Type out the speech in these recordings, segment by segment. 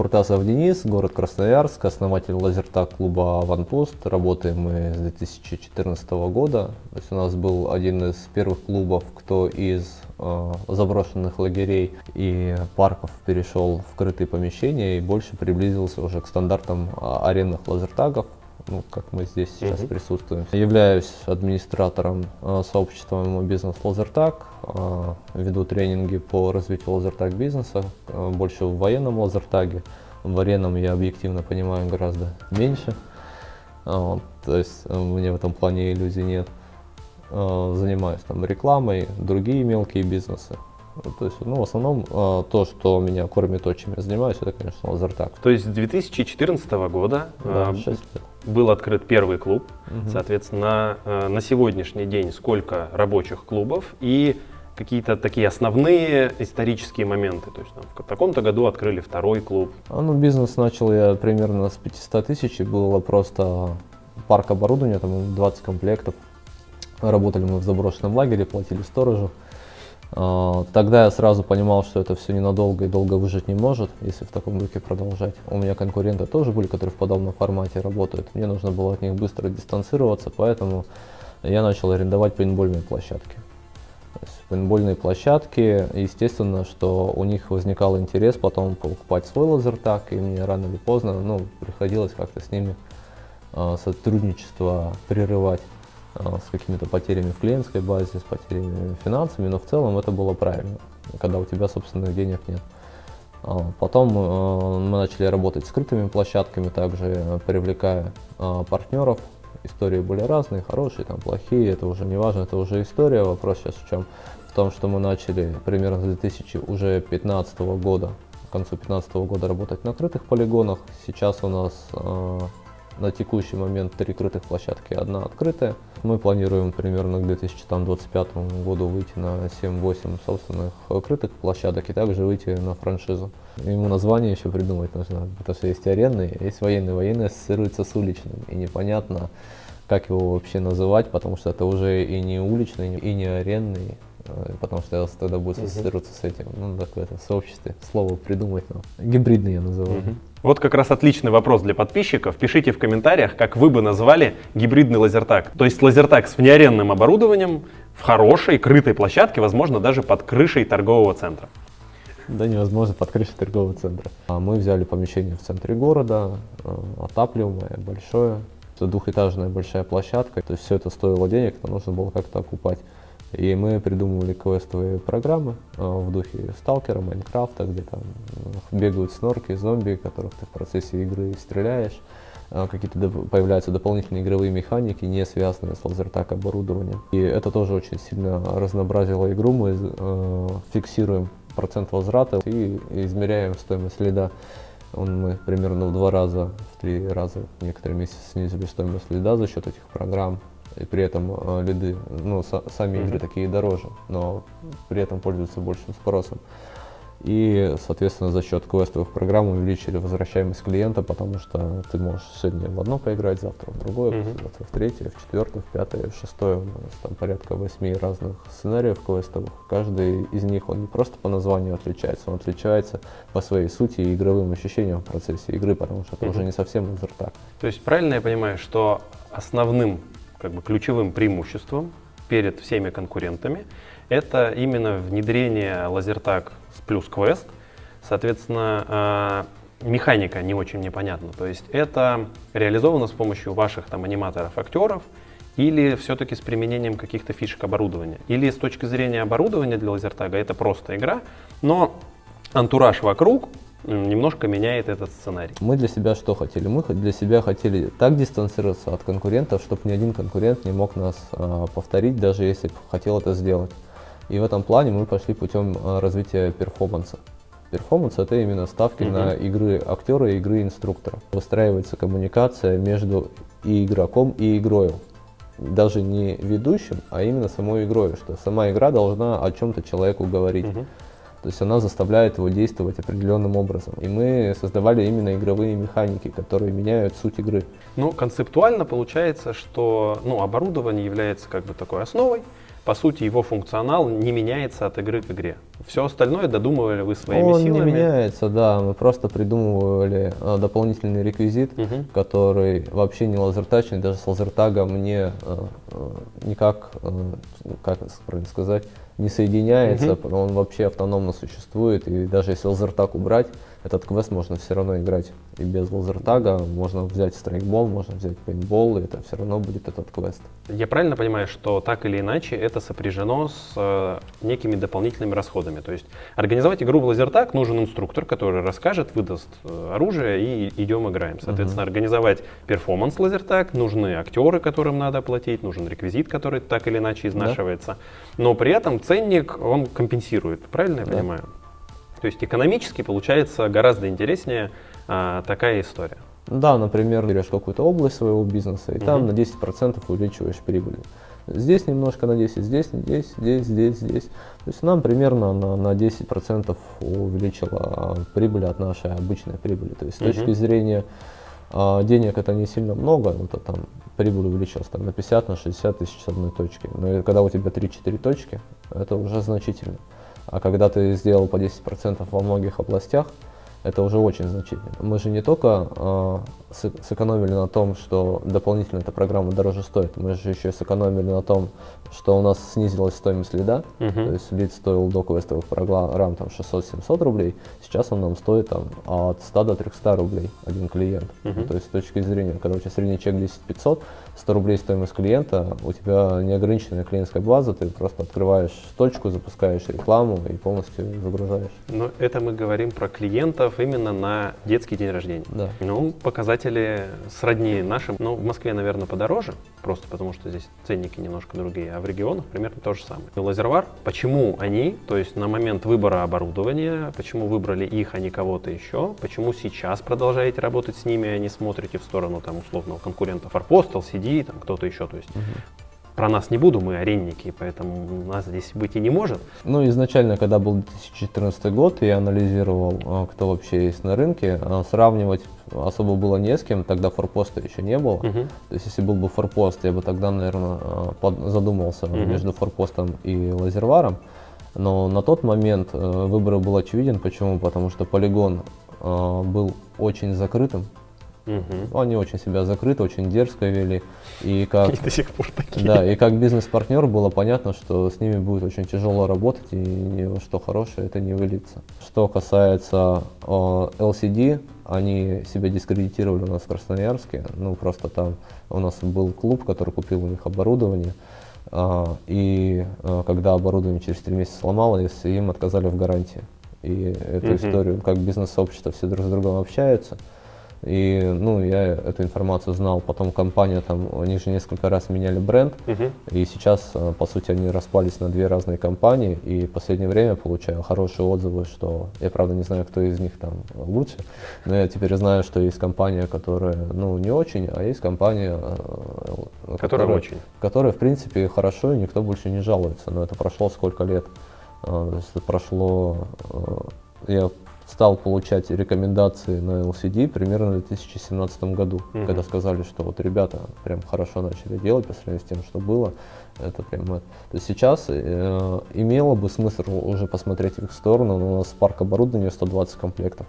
Фуртасов Денис, город Красноярск, основатель лазертак клуба «Аванпост». Работаем мы с 2014 года. То есть у нас был один из первых клубов, кто из э, заброшенных лагерей и парков перешел в крытые помещения и больше приблизился уже к стандартам э, арендных лазертагов ну, как мы здесь сейчас uh присутствуем. Являюсь администратором э, сообщества бизнес Лазертаг, э, веду тренинги по развитию лазертаг бизнеса, э, больше в военном лазертаге. В аренном я объективно понимаю гораздо меньше, э, то есть э, мне в этом плане иллюзий нет. Э, занимаюсь там рекламой, другие мелкие бизнесы. То есть, ну, в основном э, то, что меня кормит, то, чем я занимаюсь, это, конечно, лазертаг. То есть с 2014 года да, 6 лет был открыт первый клуб. Угу. Соответственно, э, на сегодняшний день сколько рабочих клубов и какие-то такие основные исторические моменты. То есть там, в таком-то году открыли второй клуб. А, ну, бизнес начал я примерно с 500 тысяч, и было просто парк оборудования, там 20 комплектов. Работали мы в заброшенном лагере, платили сторожу. А, тогда я сразу понимал, что это все ненадолго и долго выжить не может, если в таком духе продолжать. У меня конкуренты тоже были, которые в подобном формате работают. Мне нужно было от них быстро дистанцироваться, поэтому я начал арендовать пейнтбольные площадки. Пейнтбольные площадки, естественно, что у них возникал интерес потом покупать свой лазертак, и мне рано или поздно ну, приходилось как-то с ними э, сотрудничество прерывать. А, с какими-то потерями в клиентской базе, с потерями финансами, но в целом это было правильно, когда у тебя собственных денег нет. А, потом э, мы начали работать с скрытыми площадками, также привлекая партнеров. Истории были разные, хорошие, там плохие, это уже не важно, это уже история. Вопрос сейчас в чем? В том, что мы начали примерно с 2015 года, к концу 2015 года работать на крытых полигонах. Сейчас у нас на текущий момент три крытых площадки, одна открытая. Мы планируем примерно к 2025 году выйти на 7-8 собственных крытых площадок и также выйти на франшизу. Ему название еще придумать нужно, потому что есть арендный, есть военный. Военный ассоциируется с уличным, и непонятно, как его вообще называть, потому что это уже и не уличный, и не арендный, э, потому что тогда будет ассоциироваться с этим, ну, так в этом сообществе, слово придумать нам. Гибридный я называю. Вот как раз отличный вопрос для подписчиков. Пишите в комментариях, как вы бы назвали гибридный лазертаг. То есть лазертаг с внеарендным оборудованием в хорошей, крытой площадке, возможно, даже под крышей торгового центра. Да невозможно под крышей торгового центра. А мы взяли помещение в центре города, э, отапливаемое, большое. Это двухэтажная большая площадка. То есть все это стоило денег, но нужно было как-то окупать. И мы придумывали квестовые программы э, в духе Сталкера, Майнкрафта, где там э, бегают снорки, зомби, которых ты в процессе игры стреляешь. Э, какие-то появляются дополнительные игровые механики, не связанные с лазертак оборудованием. И это тоже очень сильно разнообразило игру. Мы фиксируем процент возврата и измеряем стоимость следа. Он мы примерно в два раза, в три раза, некоторые месяцы снизили стоимость следа за счет этих программ и при этом э, лиды, ну, сами mm-hmm. игры такие дороже, но при этом пользуются большим спросом. И, соответственно, за счет квестовых программ увеличили возвращаемость клиента, потому что ты можешь сегодня в одно поиграть, завтра в другое, mm-hmm. завтра в третье, в четвертое, в пятое, в шестое. У нас там порядка восьми разных сценариев квестовых. Каждый из них, он не просто по названию отличается, он отличается по своей сути и игровым ощущениям в процессе игры, потому что это mm-hmm. уже не совсем лазертак. То есть правильно я понимаю, что основным как бы ключевым преимуществом перед всеми конкурентами это именно внедрение лазертаг с плюс квест. Соответственно, а, механика не очень непонятна. То есть это реализовано с помощью ваших там аниматоров, актеров, или все-таки с применением каких-то фишек оборудования. Или с точки зрения оборудования для лазертага это просто игра, но антураж вокруг немножко меняет этот сценарий. Мы для себя что хотели? Мы для себя хотели так дистанцироваться от конкурентов, чтобы ни один конкурент не мог нас э, повторить, даже если бы хотел это сделать. И в этом плане мы пошли путем э, развития перформанса. Перформанс это именно ставки uh на игры актера и игры инструктора. Выстраивается коммуникация между и игроком, и игрою. Даже не ведущим, а именно самой игрой, что сама игра должна о чем-то человеку говорить. Uh то есть она заставляет его действовать определенным образом. И мы создавали именно игровые механики, которые меняют суть игры. Ну, концептуально получается, что ну, оборудование является как бы такой основой, по сути, его функционал не меняется от игры к игре. Все остальное додумывали вы своими Он силами. не меняется, да. Мы просто придумывали а, дополнительный реквизит, Мгм. который вообще не лазертачный, даже с лазертагом не а, а, никак, как правильно сказать, не соединяется. Он вообще автономно существует. И даже если лазертаг убрать, этот квест можно все равно играть и без лазертага. Можно взять страйкбол, можно взять пейнтбол, и это все равно будет этот квест. Я правильно понимаю, что так или иначе это сопряжено с э, некими дополнительными расходами? То есть организовать игру в лазертаг нужен инструктор, который расскажет, выдаст э, оружие и идем играем. Соответственно, организовать перформанс лазертаг, нужны актеры, которым надо оплатить, нужен реквизит, который так или иначе изнашивается. Но при этом ценник он компенсирует, правильно я Да. понимаю? То есть экономически получается гораздо интереснее а, такая история. Да, например, берешь какую-то область своего бизнеса, и там Мгм. на 10% увеличиваешь прибыль. Здесь немножко на 10, здесь, здесь, здесь, здесь, здесь. То есть нам примерно на, на 10% увеличила а, прибыль от нашей обычной прибыли. То есть с Мгм. точки зрения а, денег это не сильно много, ну, то там прибыль увеличилась там, на 50, на 60 тысяч с одной точки. Но когда у тебя 3-4 точки, это уже значительно. А когда ты сделал по 10% во многих областях, это уже очень значительно. Мы же не только с- сэкономили на том, что дополнительно эта программа дороже стоит, мы же еще сэкономили на том, что у нас снизилась стоимость лида, Мгм. то есть лид стоил до квестовых программ там 600-700 рублей, сейчас он нам стоит там от 100 до 300 рублей один клиент. Мгм. То есть с точки зрения, когда у тебя средний чек 10 500, 100 рублей стоимость клиента, у тебя неограниченная клиентская база, ты просто открываешь точку, запускаешь рекламу и полностью загружаешь. Но это мы говорим про клиентов именно на детский день рождения. Да. Ну, показатели сродни нашим. Но в Москве, наверное, подороже, просто потому что здесь ценники немножко другие, а в регионах примерно то же самое. И Лазервар, почему они, то есть на момент выбора оборудования, почему выбрали их, а не кого-то еще, почему сейчас продолжаете работать с ними, а не смотрите в сторону там условного конкурента Форпост, LCD, там кто-то еще, то есть про нас не буду, мы аренники, поэтому нас здесь быть и не может. Ну, изначально, когда был 2014 год, я анализировал, а, кто вообще есть на рынке, а, сравнивать особо было не с кем, тогда форпоста еще не было. Мгм. То есть, если был бы форпост, я бы тогда, наверное, задумался Мгм. между форпостом и лазерваром. Но на тот момент э, выбор был очевиден. Почему? Потому что полигон был очень закрытым. Мгм. Они очень себя закрыто, очень дерзко вели. И как И до сих пор такие. да, и как бизнес-партнер было понятно, что с ними будет очень тяжело работать и ни во что хорошее это не выльется. Что касается э, LCD, они себя дискредитировали у нас в Красноярске. Ну, просто там у нас был клуб, который купил у них оборудование. а, и а, когда оборудование через три месяца сломалось, им отказали в гарантии. И эту Мгм. историю, как бизнес-сообщество все друг с другом общаются. И, ну, я эту информацию знал. Потом компания там, они же несколько раз меняли бренд. Мгм. И сейчас, э, по сути, они распались на две разные компании. И в последнее время получаю хорошие отзывы, что я, правда, не знаю, кто из них там лучше. Но я теперь знаю, что есть компания, которая, ну, не очень, а есть компания, э, Которая очень. которая, в принципе, хорошо, и никто больше не жалуется. Но это прошло сколько лет? Это прошло... э, Я стал получать рекомендации на LCD примерно в 2017 году, Мгм. когда сказали, что вот ребята прям хорошо начали делать по сравнению с тем, что было. Это прям... это. То есть сейчас э, имело бы смысл уже посмотреть в их сторону, но у нас парк оборудования 120 комплектов.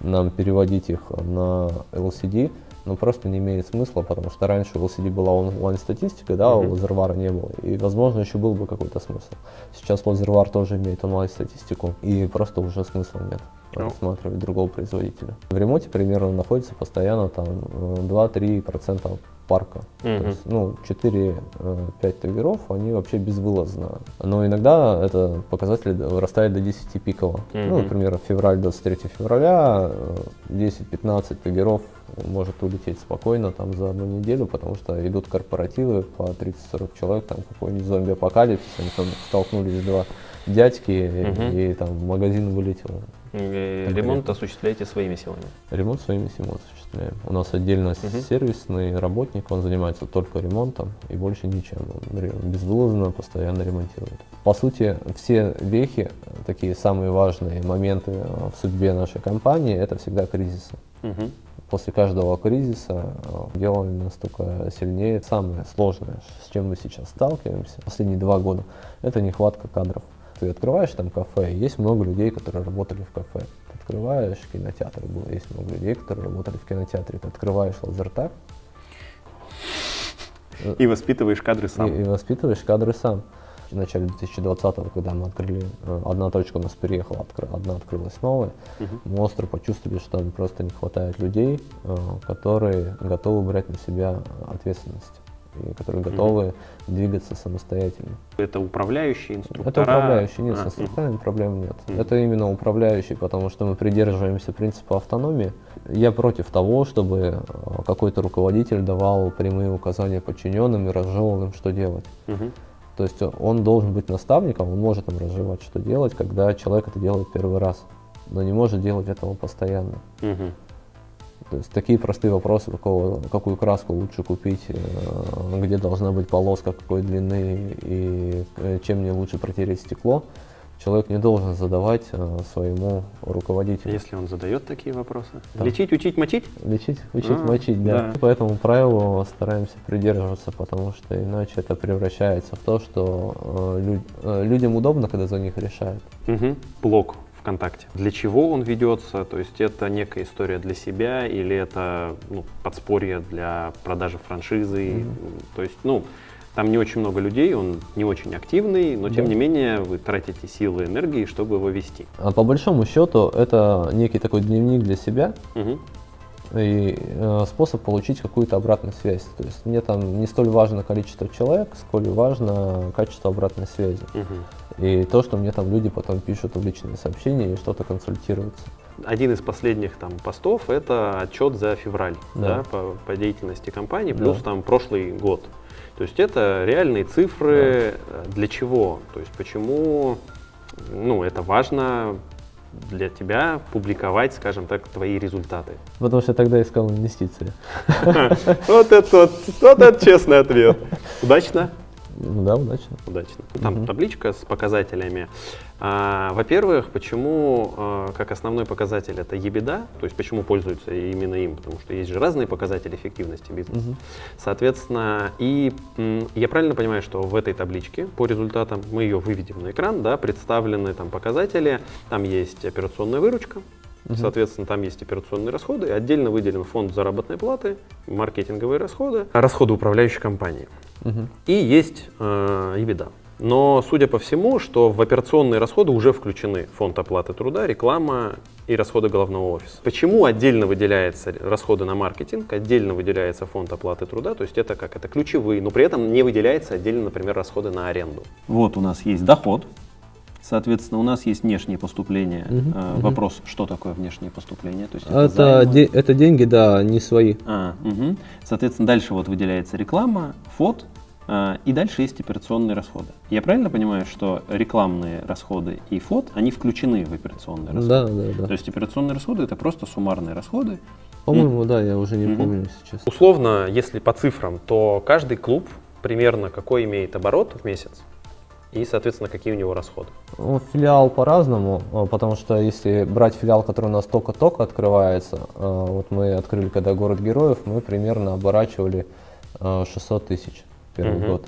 Нам переводить их на LCD, ну просто не имеет смысла, потому что раньше у LCD была онлайн-статистика, да, а у Мгм. Лазервара не было. И, возможно, еще был бы какой-то смысл. Сейчас Лазервар тоже имеет онлайн-статистику, и просто уже смысла нет Ну. рассматривать другого производителя. В ремонте примерно находится постоянно там э, 2-3% парка. Мгм. То есть, ну, 4-5 триггеров, они вообще безвылазно. Но иногда это показатель вырастает до 10 пиково. Ну, Мгм. например, февраль 23 февраля, э, 10-15 триггеров может улететь спокойно там за одну неделю, потому что идут корпоративы по 30-40 человек, там какой-нибудь зомби-апокалипсис, они там столкнулись два дядьки, и- Мгм. и, там магазин вылетел. И Конкретно. Ремонт осуществляете своими силами. Ремонт своими силами осуществляем. У нас отдельно Мгм. сервисный работник, он занимается только ремонтом и больше ничем. Он безвылазно постоянно ремонтирует. По сути, все вехи, э, такие самые важные моменты э, в судьбе нашей компании, это всегда кризисы. Мгм. после каждого кризиса э, делали нас только сильнее. Самое сложное, с чем мы сейчас сталкиваемся последние два года, это нехватка кадров. Ты открываешь там кафе, есть много людей, которые работали в кафе. Ты открываешь кинотеатр, было, есть много людей, которые работали в кинотеатре. Ты открываешь лазертаг, И воспитываешь кадры сам. и, и воспитываешь кадры сам. В начале 2020-го, когда мы открыли, э, одна точка у нас переехала, откры- одна открылась новая, Мгм. мы остро почувствовали, что там просто не хватает людей, э, которые готовы брать на себя ответственность которые готовы двигаться самостоятельно. Это управляющие инструктора. Это управляющий, нет, А, с инструкторами проблем нет. Мгм. Это именно управляющий, потому что мы придерживаемся принципа автономии. Я против того, чтобы э, какой-то руководитель давал прямые указания подчиненным и разжевывал им, что делать. мгм. То есть он должен быть наставником, он может им разжевать, что делать, когда человек это делает первый раз, но не может делать этого постоянно. Мгм. То есть такие простые вопросы, какого, какую краску лучше купить, э, где должна быть полоска, какой длины и э, чем мне лучше протереть стекло, человек не должен задавать э, своему руководителю. Если он задает такие вопросы. Да. Лечить, учить, мочить? Лечить, учить, А, мочить, да. да. По этому правилу стараемся придерживаться, потому что иначе это превращается в то, что э, лю- э, людям удобно, когда за них решают. Мгм. Блог ВКонтакте. Для чего он ведется? То есть это некая история для себя или это ну, подспорье для продажи франшизы? Мгм. То есть, ну, там не очень много людей, он не очень активный, но тем Да. не менее вы тратите силы и энергии, чтобы его вести. А по большому счету это некий такой дневник для себя, Мгм. и э, способ получить какую-то обратную связь. То есть мне там не столь важно количество человек, сколь важно качество обратной связи. Мгм. И то, что мне там люди потом пишут в личные сообщения и что-то консультируются. Один из последних там постов это отчет за февраль Да. да, по, по деятельности компании, Да. плюс там прошлый год. То есть это реальные цифры. э, Для чего? То есть почему ну, это важно для тебя публиковать, скажем так, твои результаты? Потому что я тогда искал инвестиции. Вот это честный ответ. Удачно? Ну да, удачно. Удачно. Там Мгм. табличка с показателями. А, во-первых, почему а, как основной показатель это ебеда, то есть почему пользуются именно им, потому что есть же разные показатели эффективности бизнеса. Мгм. Соответственно, и я правильно понимаю, что в этой табличке по результатам мы ее выведем на экран, да, представлены там показатели, там есть операционная выручка, Мгм. Соответственно, там есть операционные расходы, отдельно выделен фонд заработной платы, маркетинговые расходы, расходы управляющей компании. Мгм. И есть э, EBITDA. Но, судя по всему, что в операционные расходы уже включены фонд оплаты труда, реклама и расходы головного офиса. Почему отдельно выделяются расходы на маркетинг, отдельно выделяется фонд оплаты труда, то есть это как, это ключевые, но при этом не выделяется отдельно, например, расходы на аренду. Вот у нас есть доход, соответственно, у нас есть внешние поступления. Мгм, Э, мгм. Вопрос, что такое внешние поступления? То есть Это, займы? де- это деньги, да, не свои. А, мгм. Соответственно, дальше вот выделяется реклама, фот, а, и дальше есть операционные расходы. Я правильно понимаю, что рекламные расходы и фот, они включены в операционные расходы? Да, да, да. То есть операционные расходы это просто суммарные расходы. По-моему, да, я уже не Мгм. помню сейчас. Условно, если по цифрам, то каждый клуб примерно какой имеет оборот в месяц и, соответственно, какие у него расходы. Ну, филиал по-разному, а, потому что если брать филиал, который у нас только-только открывается, а, вот мы открыли когда город героев, мы примерно оборачивали а, 600 тысяч первый Мгм. год.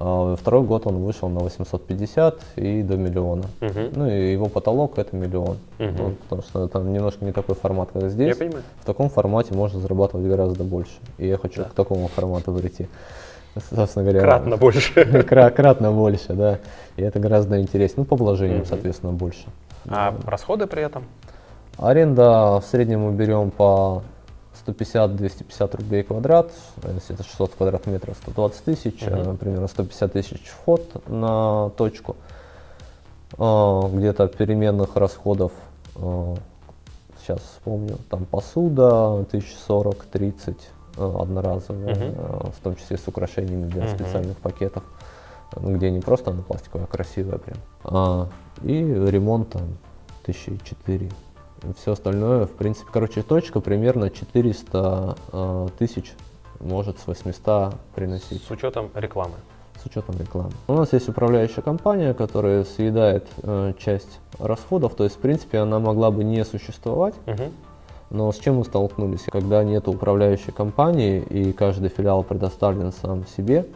А Второй год он вышел на 850 и до миллиона. Мгм. Ну и его потолок это миллион. Мгм. Ну, потому что там немножко не такой формат, как Я здесь. понимаю. В таком формате можно зарабатывать гораздо больше. И я хочу Да. к такому формату прийти. Собственно говоря, Кратно больше. Кра- Кратно больше, да. И это гораздо интереснее. Ну, по вложениям, соответственно, больше. А расходы при этом? Аренда в среднем мы берем по 150-250 рублей квадрат. Если это 600 квадратных метров, 120 тысяч. Мгм. э, Примерно 150 тысяч вход на точку. А, Где-то переменных расходов, а, сейчас вспомню, там посуда 1040-30 э, одноразовая, Мгм. э, в том числе с украшениями для Мгм. специальных пакетов. Ну, где не просто она пластиковая, а красивая прям. А, и ремонт там тысячи четыре. Все остальное, в принципе, короче, точка примерно 400 э, тысяч может с 800 приносить С учетом рекламы. с учетом рекламы. У нас есть управляющая компания, которая съедает э, часть расходов, то есть, в принципе, она могла бы не существовать, Мгм. Но с чем мы столкнулись? Когда нет управляющей компании и каждый филиал предоставлен сам себе,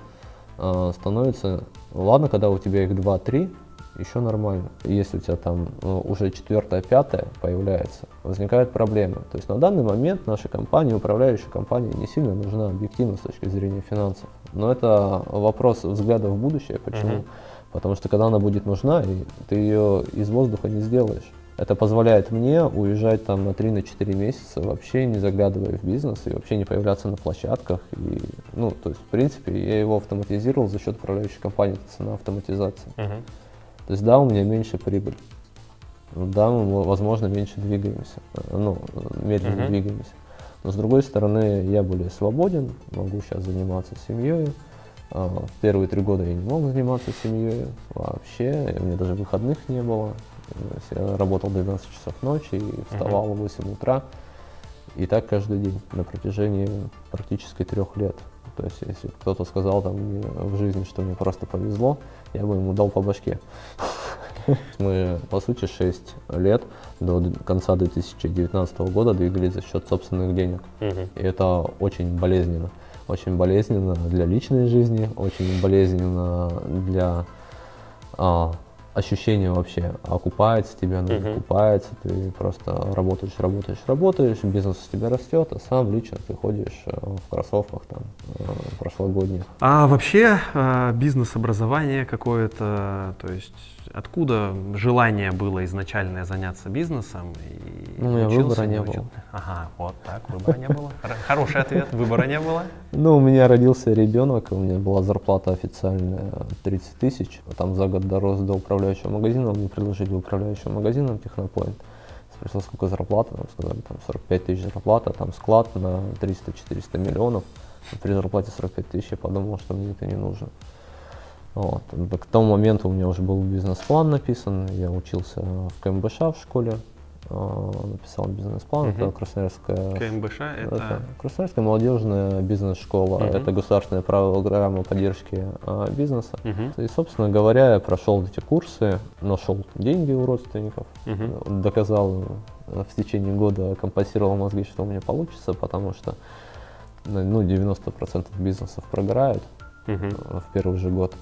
э, становится, ладно, когда у тебя их 2-3, еще нормально. Если у тебя там ну, уже четвертая, пятая появляется, возникают проблемы. То есть на данный момент нашей компании, управляющей компании не сильно нужна объективно с точки зрения финансов. Но это вопрос взгляда в будущее. Почему? Uh-huh. Потому что когда она будет нужна, ты ее из воздуха не сделаешь. Это позволяет мне уезжать там на 3-4 месяца, вообще не заглядывая в бизнес и вообще не появляться на площадках. И, ну, то есть, в принципе, я его автоматизировал за счет управляющей компании, это цена автоматизации. Uh-huh. То есть, да, у меня меньше прибыль. Да, мы, возможно, меньше двигаемся, ну, медленно uh-huh. двигаемся. Но с другой стороны, я более свободен, могу сейчас заниматься семьей. А, первые три года я не мог заниматься семьей вообще, у меня даже выходных не было. Я работал 12 часов ночи и вставал в 8 утра. И так каждый день на протяжении практически трех лет. То есть, если кто-то сказал там в жизни, что мне просто повезло, я бы ему дал по башке. Мы, по сути, 6 лет до конца 2019 года двигались за счет собственных денег. И это очень болезненно. Очень болезненно для личной жизни, очень болезненно для а, ощущение вообще, окупается тебе, оно uh-huh. окупается, ты просто работаешь, работаешь, работаешь, бизнес у тебя растет, а сам лично ты ходишь э, в кроссовках там э, прошлогодних. А вообще э, бизнес-образование какое-то, то есть откуда желание было изначально заняться бизнесом? И ну, у меня выбора не было. Ага, вот так, выбора не было. Хороший ответ, выбора не было. Ну, у меня родился ребенок, у меня была зарплата официальная 30 тысяч, там за год дорос до управляющего магазина, мне предложили управляющим магазином Технопоинт. Спросил, сколько зарплата, нам сказали, там 45 тысяч зарплата, там склад на 300-400 миллионов. При зарплате 45 тысяч я подумал, что мне это не нужно. Вот. К тому моменту у меня уже был бизнес-план написан, я учился в КМБШ в школе, написал бизнес-план, угу. это Красноярская... КМБШ это... это Красноярская молодежная бизнес-школа, угу. это государственная программа поддержки а, бизнеса. Угу. И, собственно говоря, я прошел эти курсы, нашел деньги у родственников, угу. доказал э, в течение года, компенсировал мозги, что у меня получится, потому что ну, 90% бизнесов прогорают угу. в первый же год.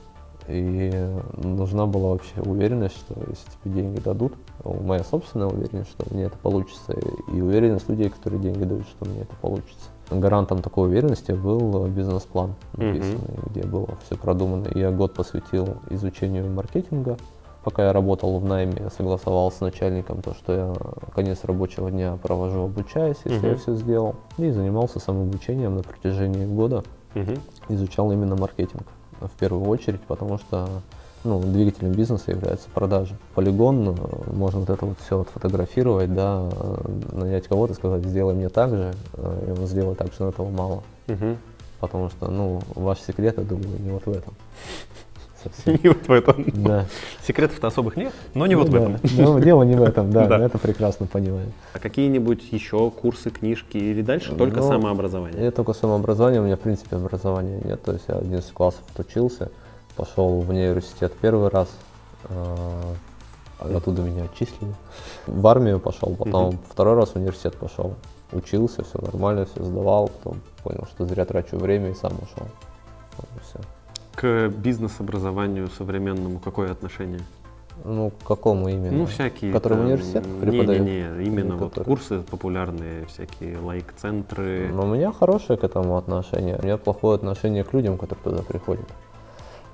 И нужна была вообще уверенность, что если тебе деньги дадут, моя собственная уверенность, что мне это получится, и уверенность людей, которые деньги дают, что мне это получится. Гарантом такой уверенности был бизнес-план написанный, mm-hmm. где было все продумано. Я год посвятил изучению маркетинга, пока я работал в найме, согласовал с начальником то, что я конец рабочего дня провожу, обучаясь, если uh-huh. я все сделал. И занимался самообучением на протяжении года. Uh-huh. Изучал именно маркетинг в первую очередь, потому что ну, двигателем бизнеса является продажа. Полигон, э, можно вот это вот все отфотографировать, да, э, нанять кого-то, сказать, сделай мне так же, э, и он сделает так же, но этого мало. Угу. Потому что, ну, ваш секрет, я думаю, не вот в этом. Совсем. Не вот в этом. Да. Секретов-то особых нет, но не ну, вот да. в этом. Ну, дело не в этом, да, да. это прекрасно понимаю. А какие-нибудь еще курсы, книжки или дальше только ну, самообразование? Я только самообразование, у меня в принципе образования нет, то есть я 11 классов отучился, пошел в университет первый раз, а, оттуда меня отчислили. В армию пошел, потом угу. второй раз в университет пошел. Учился, все нормально, все сдавал, потом понял, что зря трачу время и сам ушел. Вот, все к бизнес-образованию современному какое отношение? Ну, к какому именно? Ну, всякие. Который в университет преподает? Не, не, не, именно вот который... курсы популярные, всякие лайк-центры. Ну, у меня хорошее к этому отношение. У меня плохое отношение к людям, которые туда приходят.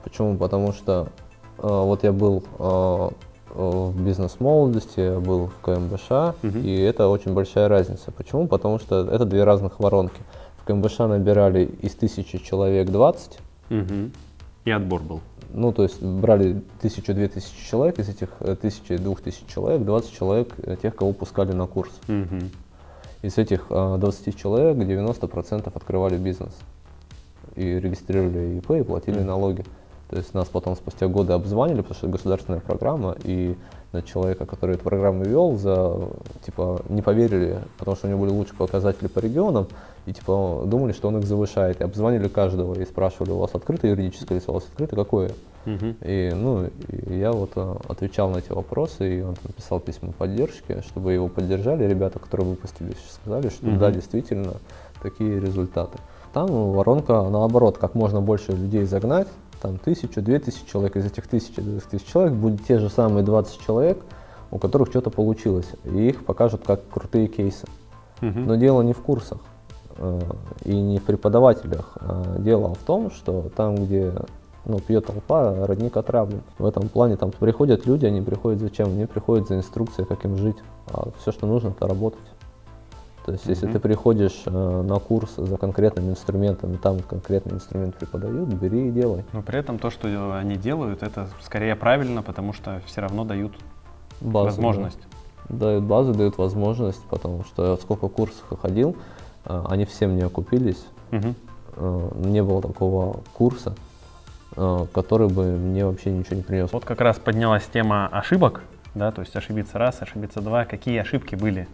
Почему? Потому что э, вот я был э, в бизнес-молодости, я был в КМБШ, угу. и это очень большая разница. Почему? Потому что это две разных воронки. В КМБШ набирали из тысячи человек 20, угу. И отбор был. Ну, то есть брали тысячу-две тысячи человек, из этих э, тысячи-двух тысяч человек, 20 человек э, тех, кого пускали на курс. Угу. Из этих 20 э, человек 90% открывали бизнес и регистрировали ИП и платили угу. налоги. То есть нас потом спустя годы обзванивали, потому что это государственная программа, и на человека, который эту программу вел, за, типа, не поверили, потому что у него были лучшие показатели по регионам, и типа думали, что он их завышает. И обзванивали каждого и спрашивали, у вас открытое юридическое лицо, у вас открыто какое? И, ну, и я вот а, отвечал на эти вопросы, и он там писал письма поддержки, чтобы его поддержали. Ребята, которые выпустились, сказали, что да, действительно, такие результаты. Там воронка, наоборот, как можно больше людей загнать, там тысячу, две тысячи человек, из этих тысячи, двух тысяч человек будет те же самые 20 человек, у которых что-то получилось, и их покажут как крутые кейсы. Мгм. Но дело не в курсах э, и не в преподавателях. а дело в том, что там, где ну, пьет толпа, родник отравлен. В этом плане там приходят люди, они приходят зачем? Они приходят за инструкцией, как им жить. А все, что нужно, это работать. То есть, если Мгм. ты приходишь э, на курс за конкретным инструментом, и там конкретный инструмент преподают, бери и делай. Но при этом то, что они делают, это скорее правильно, потому что все равно дают Базу, возможность. да. Дают базу, дают возможность, потому что я сколько курсов я ходил, э, они всем не окупились. Мгм. Э, не было такого курса, э, который бы мне вообще ничего не принес. Вот как раз поднялась тема ошибок, да, то есть ошибиться раз, ошибиться два. Какие ошибки были?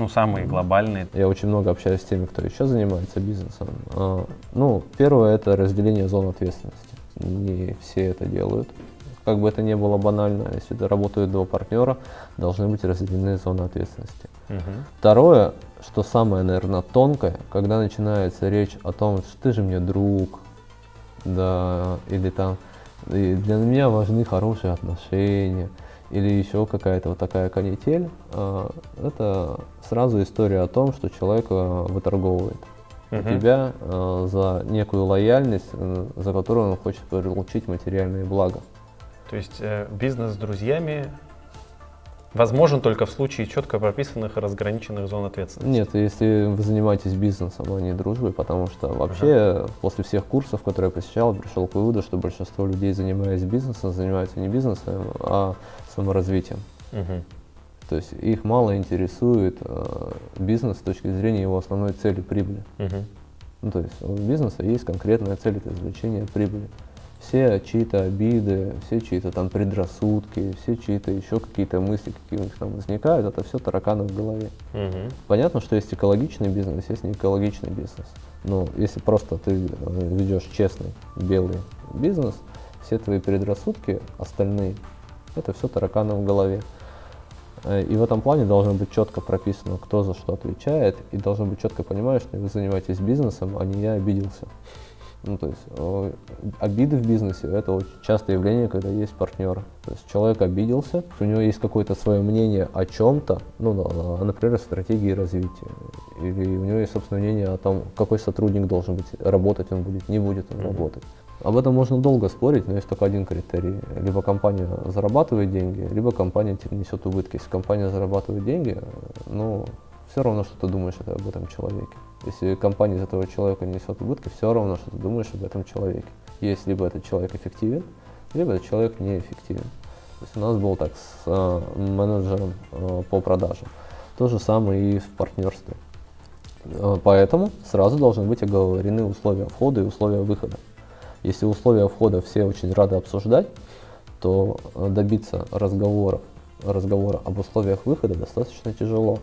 Ну, самые глобальные. Я очень много общаюсь с теми, кто еще занимается бизнесом. А, Ну, первое это разделение зон ответственности. Не все это делают. Как бы это ни было банально, если это работают два партнера, должны быть разделены зоны ответственности. Мгм. Второе, что самое, наверное, тонкое, когда начинается речь о том, что ты же мне друг, да, или там, для меня важны хорошие отношения, или еще какая-то вот такая канитель, а, это сразу история о том, что человек а, выторговывает у Мгм. тебя а, за некую лояльность, э, за которую он хочет получить материальные блага. То есть э, бизнес с друзьями возможен только в случае четко прописанных и разграниченных зон ответственности. Нет, если вы занимаетесь бизнесом, а не дружбой, потому что вообще после всех курсов, которые я посещал, пришел к выводу, что большинство людей, занимаясь бизнесом, занимаются не бизнесом, а саморазвитием. Мгм. То есть их мало интересует э, бизнес с точки зрения его основной цели прибыли. Мгм. Ну, то есть у бизнеса есть конкретная цель это извлечение прибыли. Все чьи-то обиды, все чьи-то там предрассудки, все чьи-то еще какие-то мысли, какие у них там возникают, это все тараканы в голове. Мгм. Понятно, что есть экологичный бизнес, есть неэкологичный бизнес. Но если просто ты э, ведешь честный белый бизнес, все твои предрассудки остальные, это все тараканы в голове. Э, И в этом плане должно быть четко прописано, кто за что отвечает, и должно быть четко понимать, что вы занимаетесь бизнесом, а не я обиделся. Ну, то есть обиды в бизнесе – это очень частое явление, когда есть партнеры. То есть человек обиделся, у него есть какое-то свое мнение о чем-то, ну, на- например, о стратегии развития. Или у него есть собственное мнение о том, какой сотрудник должен быть, работать он будет, не будет он работать. Об этом можно долго спорить, но есть только один критерий. Либо компания зарабатывает деньги, либо компания тебе несет убытки. Если компания зарабатывает деньги, ну, все равно, что ты думаешь об этом человеке. Если компания из этого человека несет убытки, все равно, что ты думаешь об этом человеке. Есть либо этот человек эффективен, либо этот человек неэффективен. То есть у нас был так с э, менеджером э, по продажам. То же самое и в партнерстве. Э, Поэтому сразу должны быть оговорены условия входа и условия выхода. Если условия входа все очень рады обсуждать, то э, добиться разговоров, разговора об условиях выхода достаточно тяжело.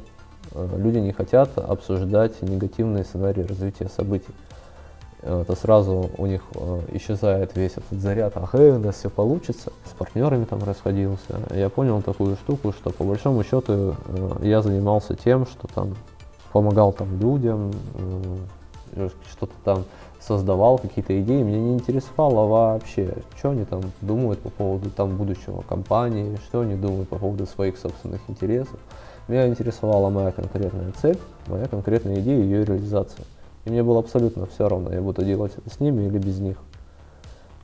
Э, Люди не хотят обсуждать негативные сценарии развития событий. Э, Это сразу у них э, исчезает весь этот заряд, ах, у нас все получится. С партнерами там расходился. Я понял такую штуку, что по большому счету я занимался тем, что там помогал там людям, что-то там создавал, какие-то идеи. Меня не интересовало вообще, что они там думают по поводу там будущего компании, что они думают по поводу своих собственных интересов. Меня интересовала моя конкретная цель, моя конкретная идея и ее реализация. И мне было абсолютно все равно, я буду делать это с ними или без них.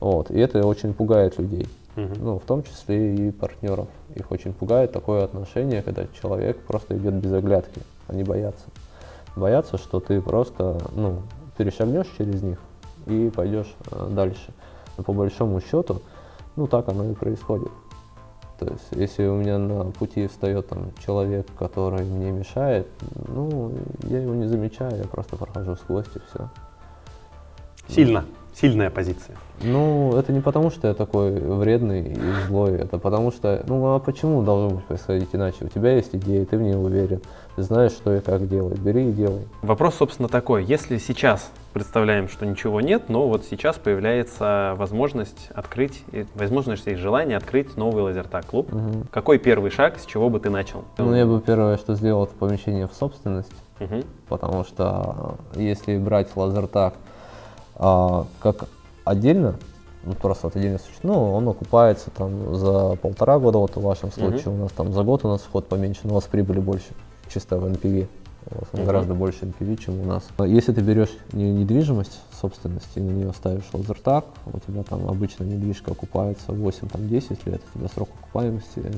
Вот. И это очень пугает людей. Мгм. Ну, в том числе и партнеров. Их очень пугает такое отношение, когда человек просто идет без оглядки. Они боятся. Боятся, что ты просто ну, перешагнешь через них и пойдешь э, дальше. Но по большому счету, ну так оно и происходит. То есть, если у меня на пути встает там человек, который мне мешает, ну, я его не замечаю, я просто прохожу сквозь и все. Сильно, сильная позиция. Ну, это не потому, что я такой вредный и злой, это потому что, ну а почему должно быть происходить иначе? У тебя есть идея, ты в ней уверен, ты знаешь, что и как делать, бери и делай. Вопрос, собственно, такой. Если сейчас представляем, что ничего нет, но вот сейчас появляется возможность открыть, возможность и желание открыть новый лазертаг-клуб. Мгм. Какой первый шаг, с чего бы ты начал? Ну, я бы первое, что сделал, это помещение в собственность. Мгм. потому что э, если брать лазертаг а, как отдельно, ну, просто вот отдельно существует, ну, он окупается там за полтора года, вот в вашем случае, у нас там за год у нас вход поменьше, но у вас прибыли больше, чисто в NPV. Он Мгм. гораздо больше NPV, чем у нас. А Если ты берешь не- недвижимость собственности, и на нее ставишь лазертаг, у тебя там обычно недвижка окупается 8-10 лет, у тебя срок окупаемости э,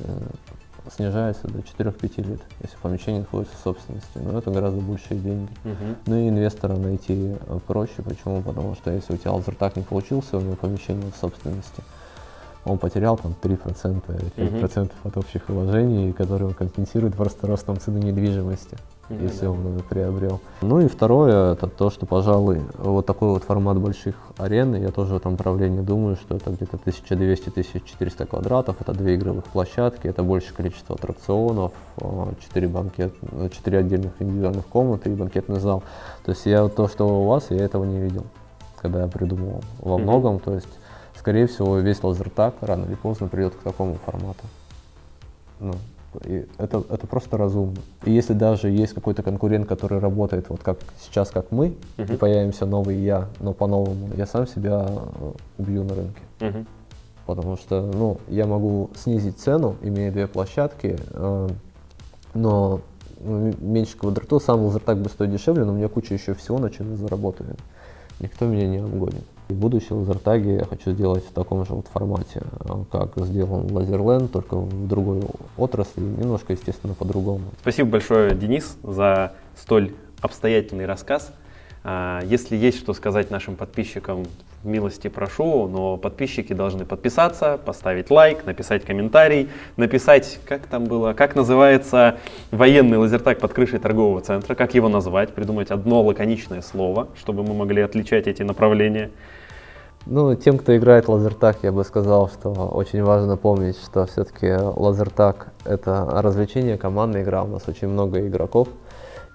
снижается до 4-5 лет, если помещение находится в собственности. Но это гораздо большие деньги. Мгм. Ну и инвестора найти э, проще. Почему? Потому что если у тебя лазертаг не получился, у него помещение в собственности, он потерял там 3%, или 5% от общих вложений, которые он компенсирует просто ростом цены недвижимости, Мгм. если он это приобрел. Ну и второе, это то, что, пожалуй, вот такой вот формат больших арен, я тоже в этом направлении думаю, что это где-то 1200-1400 квадратов, это две игровых площадки, это большее количество аттракционов, 4, банкет, 4 отдельных индивидуальных комнаты и банкетный зал. То есть я то, что у вас, я этого не видел, когда я придумывал. Во многом, то есть, скорее всего, весь лазертаг рано или поздно придет к такому формату. Ну, и это, это просто разумно. И если даже есть какой-то конкурент, который работает вот как сейчас, как мы, и Мгм. появимся новый я, но по-новому, я сам себя э, убью на рынке. Мгм. Потому что, ну, я могу снизить цену, имея две площадки, э, но ну, меньше квадратур, сам лазертаг будет стоить дешевле, но у меня куча еще всего, на чем я заработаю. Никто меня не обгонит. И будущие лазертаги я хочу сделать в таком же вот формате, э, как сделан Лазерленд, только в другой отрасли, немножко, естественно, по-другому. Спасибо большое, Денис, за столь обстоятельный рассказ. А, Если есть что сказать нашим подписчикам, милости прошу, но подписчики должны подписаться, поставить лайк, написать комментарий, написать, как там было, как называется военный лазертаг под крышей торгового центра, как его назвать, придумать одно лаконичное слово, чтобы мы могли отличать эти направления. Ну, тем, кто играет в лазертаг, я бы сказал, что очень важно помнить, что все-таки лазертаг — это развлечение, командная игра, у нас очень много игроков,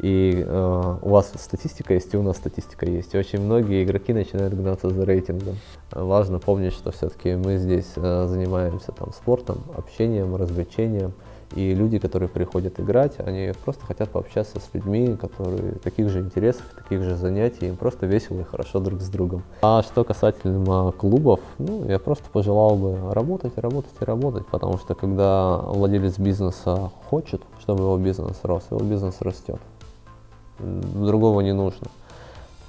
и э, у вас статистика есть, и у нас статистика есть. И очень многие игроки начинают гнаться за рейтингом. Важно помнить, что все-таки мы здесь э, занимаемся там спортом, общением, развлечением, и люди, которые приходят играть, они просто хотят пообщаться с людьми, которые таких же интересов, таких же занятий, им просто весело и хорошо друг с другом. А что касательно клубов, ну, я просто пожелал бы работать, работать и работать, потому что когда владелец бизнеса хочет, чтобы его бизнес рос, его бизнес растет. Другого не нужно.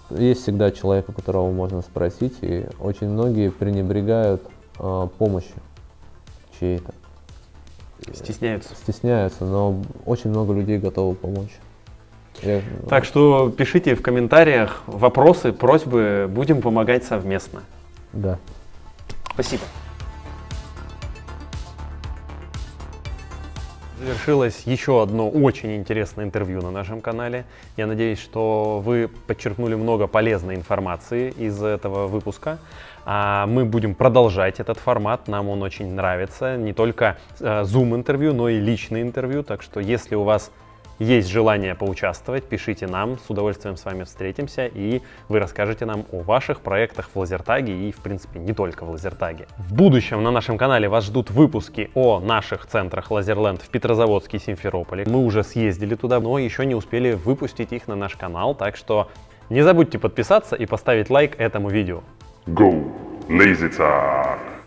Есть всегда человек, у которого можно спросить, и очень многие пренебрегают э, помощью чьей-то Стесняются. стесняются, но очень много людей готовы помочь. Я- Так что пишите в комментариях вопросы, просьбы, будем помогать совместно. Да. Спасибо. Завершилось еще одно очень интересное интервью на нашем канале. Я надеюсь, что вы подчеркнули много полезной информации из этого выпуска. А мы будем продолжать этот формат, нам он очень нравится. Не только э, Zoom-интервью, но и личные интервью. Так что если у вас есть желание поучаствовать, пишите нам, с удовольствием с вами встретимся, и вы расскажете нам о ваших проектах в Лазертаге и, в принципе, не только в Лазертаге. В будущем на нашем канале вас ждут выпуски о наших центрах Лазерленд в Петрозаводске и Симферополе. Мы уже съездили туда, но еще не успели выпустить их на наш канал, так что не забудьте подписаться и поставить лайк этому видео. Go Lazy Talk.